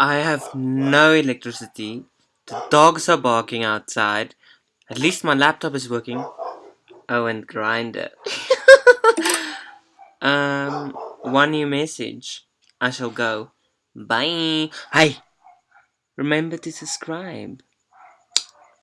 I have no electricity. The dogs are barking outside. At least my laptop is working. Oh, and grinder. um, one new message. I shall go. Bye. Hey, remember to subscribe.